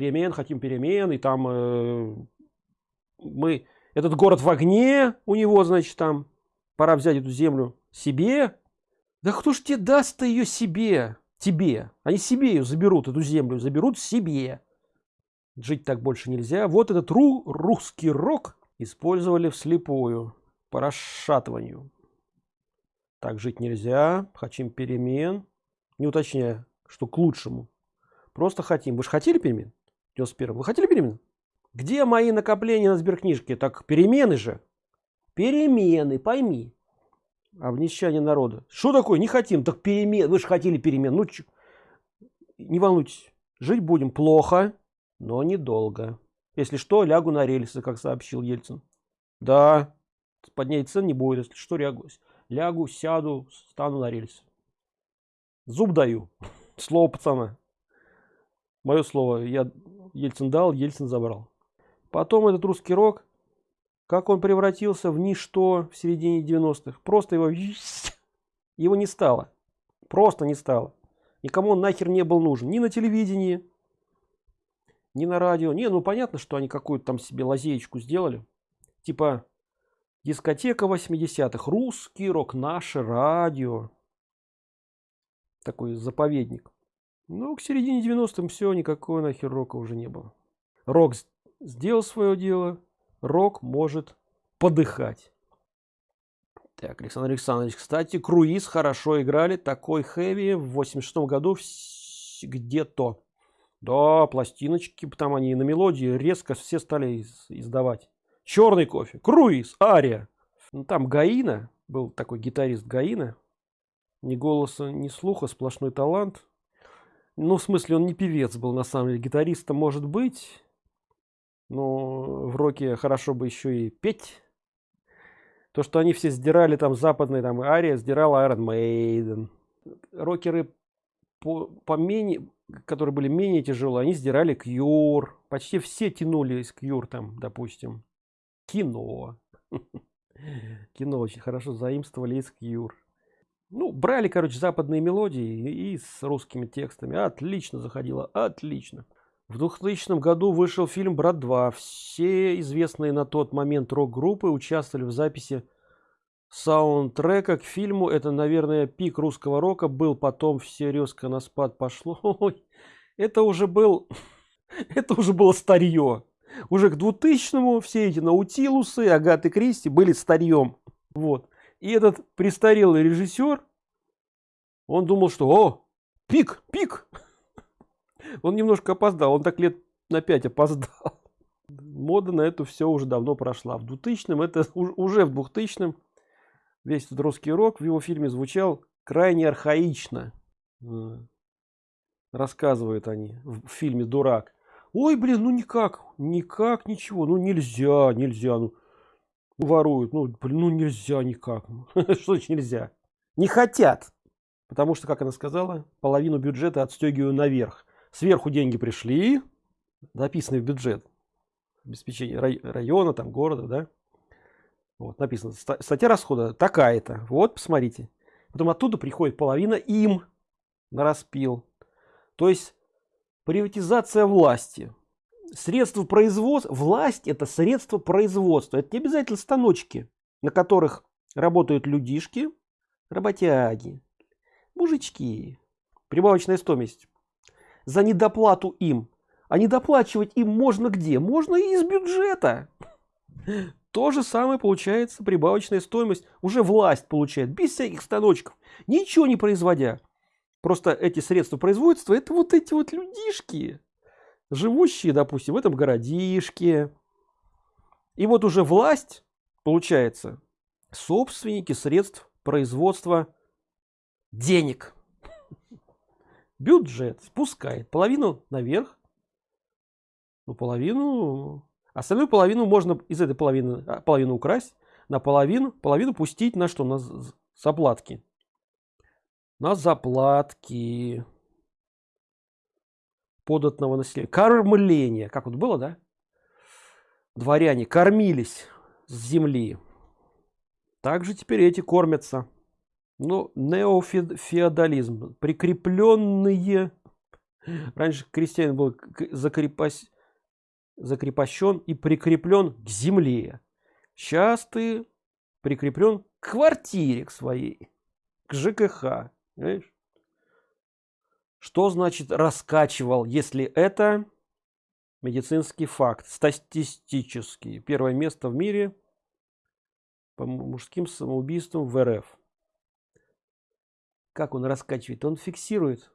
перемен хотим перемен и там э, мы этот город в огне у него значит там пора взять эту землю себе. Да кто ж тебе даст ее себе? Тебе. Они себе ее заберут эту землю заберут себе. Жить так больше нельзя. Вот этот ру русский рок использовали вслепую по расшатыванию. Так жить нельзя. Хотим перемен. Не уточняя что к лучшему. Просто хотим. Вы же хотели перемен 91 вы хотели перемен где мои накопления на сберкнижке так перемены же. Перемены пойми. Обнищание народа. Что такое? Не хотим. Так перемен вы же хотели перемен. Ну чё? не волнуйтесь. Жить будем плохо но недолго. Если что лягу на рельсы как сообщил ельцин. Да поднять цен не будет если что лягу лягу сяду стану на рельсы. Зуб даю. Слово пацана мое слово. Я ельцин дал ельцин забрал. Потом этот русский рок как он превратился в ничто в середине 90-х просто его его не стало. Просто не стало. Никому он нахер не был нужен. Ни на телевидении ни на радио. Не ну понятно что они какую-то там себе лазеечку сделали. Типа дискотека 80-х русский рок наше радио. Такой заповедник ну к середине 90-м все никакого нахер рока уже не было. Рок сделал свое дело рок может подыхать. Так александр александрович кстати круиз хорошо играли такой хэви в 86 году где-то. Да пластиночки там они на мелодии резко все стали издавать. Черный кофе круиз ария. Ну, там гаина был такой гитарист гаина. Ни голоса ни слуха сплошной талант ну в смысле он не певец был на самом деле гитариста может быть но в роке хорошо бы еще и петь. То что они все сдирали там западные там ария сдирал Iron Maiden. Рокеры по, по которые были менее тяжелые они сдирали кьюр почти все тянулись кьюр там допустим. Кино. Кино очень хорошо заимствовали из кьюр ну брали короче западные мелодии и с русскими текстами. Отлично заходило отлично. В 2000 году вышел фильм брат 2 все известные на тот момент рок-группы участвовали в записи саундтрека к фильму. Это наверное пик русского рока. Был потом все резко на спад пошло. Ой, это уже был это уже было старье уже к 2000 все эти наутилусы агаты кристи были старьем вот и этот престарелый режиссер он думал что о пик пик! Он немножко опоздал он так лет на 5 опоздал. Мода на это все уже давно прошла. В 2000 это уже в 2000 весь этот русский рок в его фильме звучал крайне архаично. Рассказывают они в фильме дурак ой блин ну никак никак ничего ну нельзя нельзя ну воруют. Ну блин ну нельзя никак. Что значит нельзя? Не хотят. Потому что как она сказала половину бюджета отстегиваю наверх. Сверху деньги пришли написаны в бюджет. Обеспечение района там города да? Вот написано. Статья расхода такая-то. Вот посмотрите. Потом оттуда приходит половина им на распил. То есть приватизация власти средства производства власть это средство производства. Это не обязательно станочки на которых работают людишки работяги мужички прибавочная стоимость за недоплату им. А недоплачивать им можно где? Можно и из бюджета. То же самое получается прибавочная стоимость. Уже власть получает без всяких станочков ничего не производя. Просто эти средства производства это вот эти вот людишки живущие допустим в этом городишке. И вот уже власть получается собственники средств производства денег. Бюджет спускает половину наверх. Ну половину остальную половину можно из этой половины а, половину украсть на половину половину пустить на что? На заплатки. На заплатки податного населения. Кормление. Как вот было да? Дворяне кормились с земли. Также теперь эти кормятся. Ну неофеодализм. Прикрепленные. Раньше крестьянин был закрепос... закрепощен и прикреплен к земле. Сейчас ты прикреплен к квартире к своей, к ЖКХ. Понимаешь? Что значит раскачивал, если это медицинский факт, статистический? Первое место в мире по мужским самоубийствам в РФ. Как он раскачивает? Он фиксирует.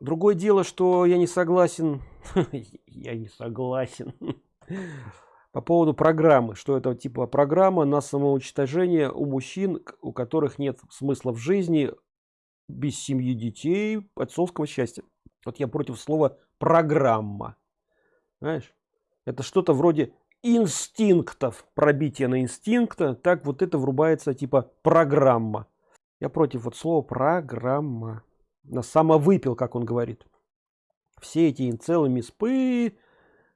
Другое дело, что я не согласен. я не согласен. По поводу программы, что это типа программа на самоуничтожение у мужчин, у которых нет смысла в жизни, без семьи детей, отцовского счастья. Вот я против слова программа. Знаешь, это что-то вроде инстинктов, пробитие на инстинкта, так вот это врубается типа программа. Я против вот слова программа. На самовыпил, как он говорит. Все эти инцелы, миспы,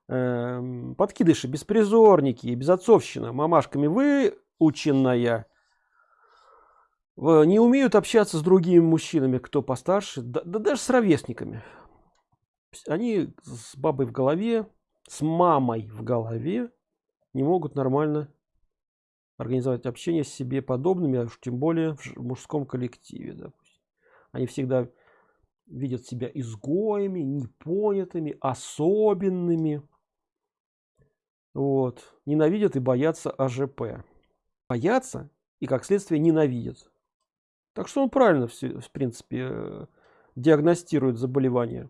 э, подкидыши, беспризорники, безотцовщина, мамашками выученная, не умеют общаться с другими мужчинами, кто постарше, да, да даже с ровесниками. Они с бабой в голове, с мамой в голове не могут нормально организовать общение с себе подобными, а уж тем более в мужском коллективе. Допустим. Они всегда видят себя изгоями, непонятыми, особенными. Вот. Ненавидят и боятся АЖП. Боятся и, как следствие, ненавидят. Так что он правильно, в принципе, э, диагностирует заболевание.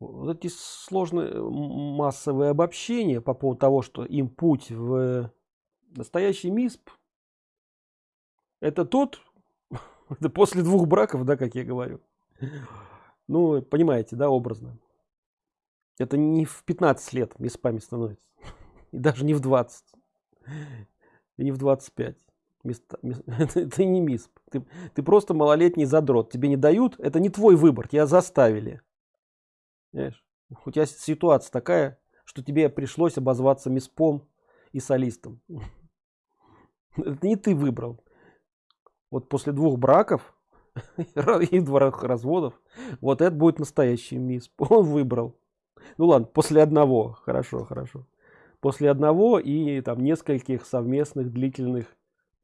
Вот эти сложные массовые обобщения по поводу того, что им путь в настоящий МИСП, это тот, это после двух браков, да, как я говорю. Ну, понимаете, да, образно. Это не в 15 лет миспами становится. И даже не в 20. И не в 25. Места, это не мисп. Ты, ты просто малолетний задрот. Тебе не дают. Это не твой выбор. Тебя заставили. Понимаешь? У тебя ситуация такая, что тебе пришлось обозваться миспом и солистом. Это не ты выбрал. Вот после двух браков и двух разводов. Вот это будет настоящий мисс. Он выбрал. Ну ладно, после одного. Хорошо, хорошо. После одного и там нескольких совместных длительных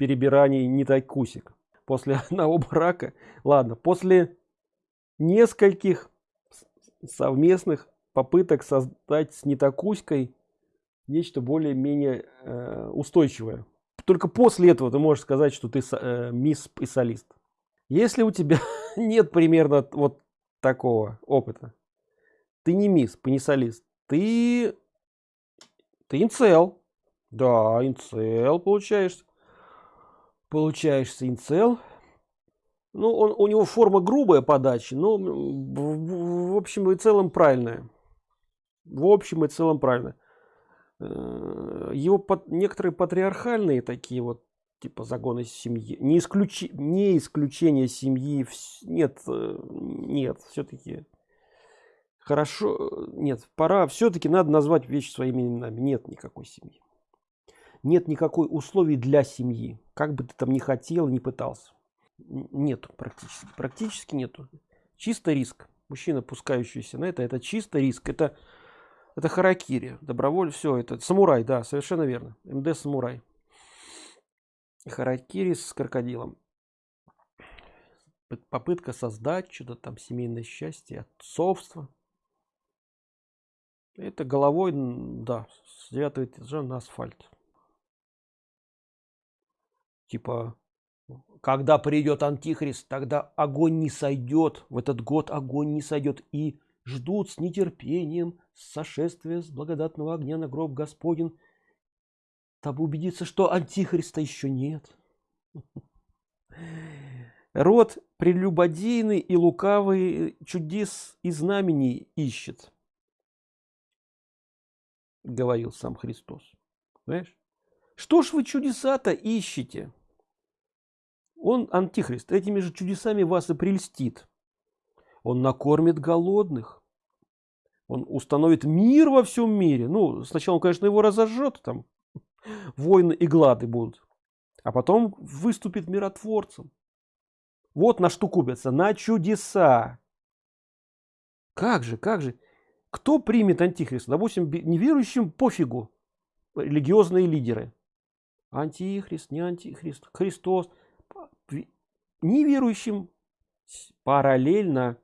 перебираний не тайкусик. После одного брака. Ладно, после нескольких совместных попыток создать с нетакуськой нечто более-менее э, устойчивое. Только после этого ты можешь сказать, что ты э, мисс и солист. Если у тебя нет примерно вот такого опыта, ты не мисс, не солист, ты, ты инцел. Да, инцел получаешься. Получаешься инцел. Ну, он, у него форма грубая подачи, но в, общем и целом правильная. В общем и целом правильно. Э, его под, некоторые патриархальные такие вот типа загоны семьи не исключи не исключение семьи нет э, нет все-таки хорошо нет пора все-таки надо назвать вещи своими именами нет никакой семьи нет никакой условий для семьи. Как бы ты там не хотел не пытался. Нету практически. Практически нету. Чисто риск. Мужчина пускающийся на это это чисто риск. Это это харакири доброволь все это самурай да совершенно верно. Мд самурай. Харакири с крокодилом. Попытка создать что-то там семейное счастье, отцовство. Это головой, да, с девятого этажа на асфальт. Типа, когда придет антихрист, тогда огонь не сойдет. В этот год огонь не сойдет. И ждут с нетерпением сошествия с благодатного огня на гроб Господень чтобы убедиться, что антихриста еще нет. Род прелюбодейный и лукавый чудес и знамений ищет, говорил сам Христос. Знаешь? Что ж вы чудеса-то ищете? Он, антихрист, этими же чудесами вас и прельстит. Он накормит голодных. Он установит мир во всем мире. Ну, сначала он, конечно, его разожжет там, войны и глады будут. А потом выступит миротворцем. Вот на что купятся, на чудеса. Как же, как же. кто примет антихриста допустим неверующим пофигу религиозные лидеры антихрист не антихрист христос неверующим параллельно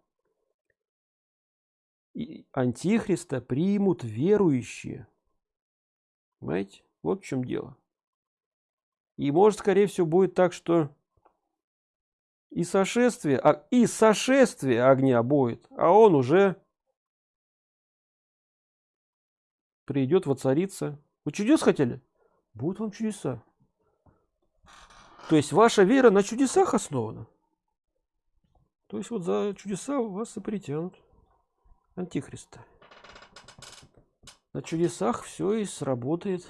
антихриста примут верующие. Понимаете? Вот в чем дело. И может скорее всего будет так что и сошествие а, и сошествие огня будет а он уже придет воцариться. Вы чудес хотели? Будут вам чудеса то есть ваша вера на чудесах основана? То есть вот за чудеса вас и притянут антихриста. На чудесах все и сработает